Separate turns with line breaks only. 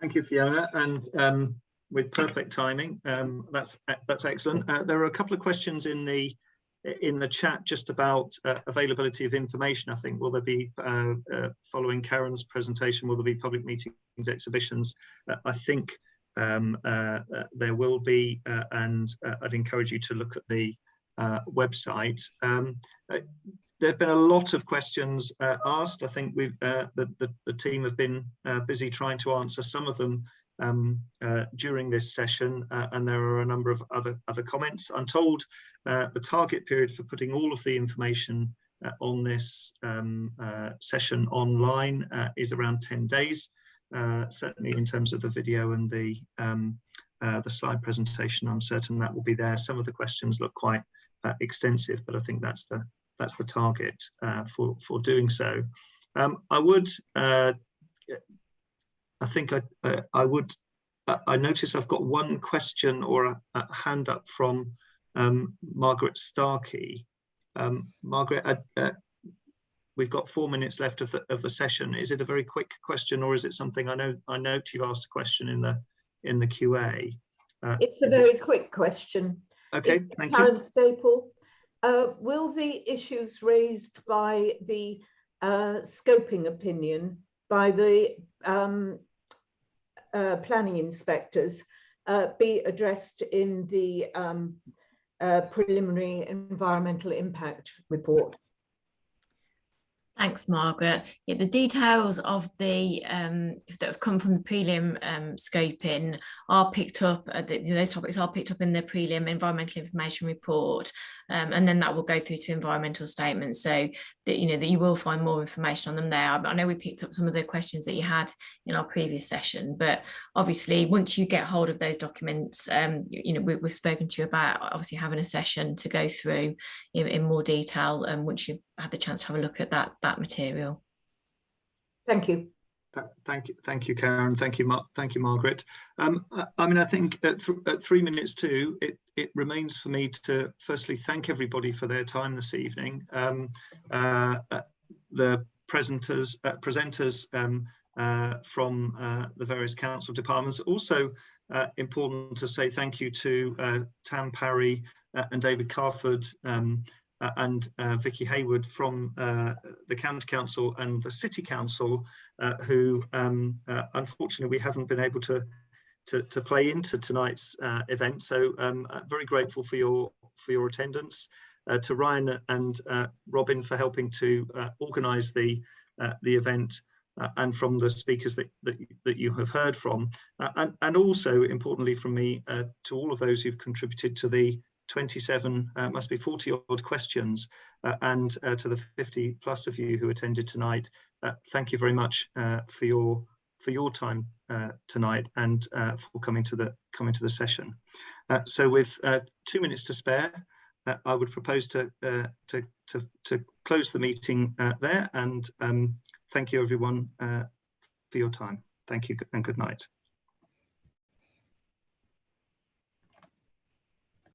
Thank you, Fiona, and um, with perfect timing. Um, that's that's excellent. Uh, there are a couple of questions in the in the chat just about uh, availability of information. I think will there be uh, uh following Karen's presentation? Will there be public meetings, exhibitions? Uh, I think um, uh, there will be, and I'd encourage you to look at the website. There have been a lot of questions asked. I think we've the, the, the team have been busy trying to answer some of them um, uh, during this session, uh, and there are a number of other, other comments. I'm told uh, the target period for putting all of the information uh, on this um, uh, session online uh, is around 10 days, certainly in terms of the video and the, um, the slide presentation. I'm certain that will be there. Some of the questions look quite extensive, but I think that's the, that's the target for, for doing so. Um, I would I think I, uh, I would, uh, I notice I've got one question or a, a hand up from um, Margaret Starkey. Um, Margaret, uh, uh, we've got four minutes left of the, of the session. Is it a very quick question or is it something I know, I note you asked a question in the, in the QA.
Uh, it's a very quick question.
Okay, it's thank
Karen
you.
Staple. Uh, will the issues raised by the scoping opinion by the um, uh, planning inspectors uh, be addressed in the um, uh, preliminary environmental impact report.
Thanks, Margaret. Yeah, the details of the um, that have come from the prelim um, scoping are picked up. Uh, the, those topics are picked up in the prelim environmental information report, um, and then that will go through to environmental statements. So that you know that you will find more information on them there. I, know we picked up some of the questions that you had in our previous session, but obviously once you get hold of those documents, um, you, you, know we, have spoken to you about obviously having a session to go through in, in more detail, and once you've had the chance to have a look at that that material.
Thank you.
Thank you, thank you, Karen. Thank you, Mar thank you, Margaret. Um, I, mean, I think at, th at, three minutes two, it, it remains for me to firstly thank everybody for their time this evening. Um, uh, uh, the presenters, uh, presenters um, uh, from uh, the various council departments. Also uh, important to say thank you to Tam Parry and David Carford um, uh, and uh, Vicky Hayward from uh, the County Council and the City Council, uh, who um, uh, unfortunately we haven't been able to to, to play into tonight's uh, event. So um, very grateful for your for your attendance. to Ryan and Robin for helping to organise the the event. and from the speakers that, that, that you have heard from, and, and also importantly from me to all of those who've contributed to the 27, uh, must be 40 odd questions, uh, and uh, to the 50 plus of you who attended tonight, uh, thank you very much uh, for your for your time tonight and for coming to the coming to the session. so with two minutes to spare, I would propose to, to, to, to, close the meeting there and um, thank you everyone for your time. Thank you and good night.